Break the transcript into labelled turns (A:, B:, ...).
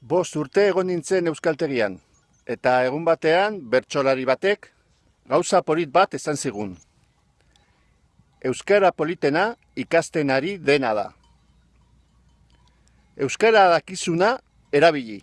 A: Bost urte egon nintzen euskaltegian, eta egun batean bertsolari batek gauza polit bat esan zigun. Euskara politena ikasten ari dena da. Euskara dakizuna erabili.